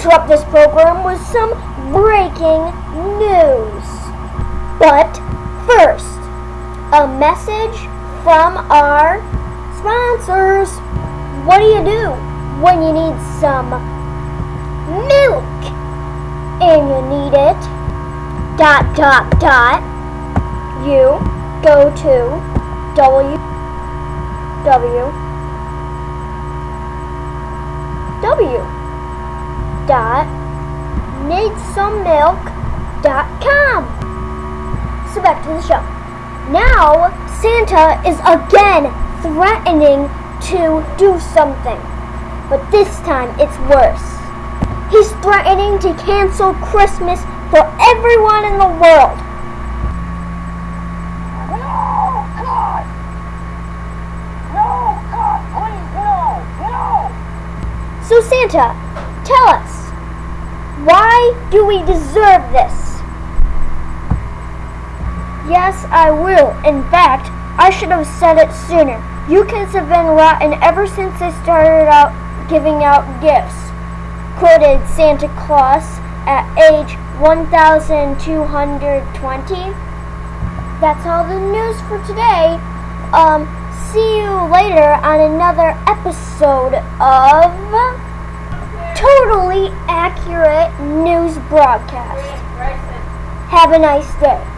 interrupt this program with some breaking news. But first, a message from our sponsors. What do you do when you need some milk and you need it? Dot dot dot. You go to W W W needsomemilk.com. So back to the show. Now Santa is again threatening to do something, but this time it's worse. He's threatening to cancel Christmas for everyone in the world. So Santa, tell us, why do we deserve this? Yes, I will. In fact, I should have said it sooner. You kids have been rotten ever since I started out giving out gifts. Quoted Santa Claus at age 1220. That's all the news for today. Um, see you later on another episode of Totally Accurate News Broadcast. Have a nice day.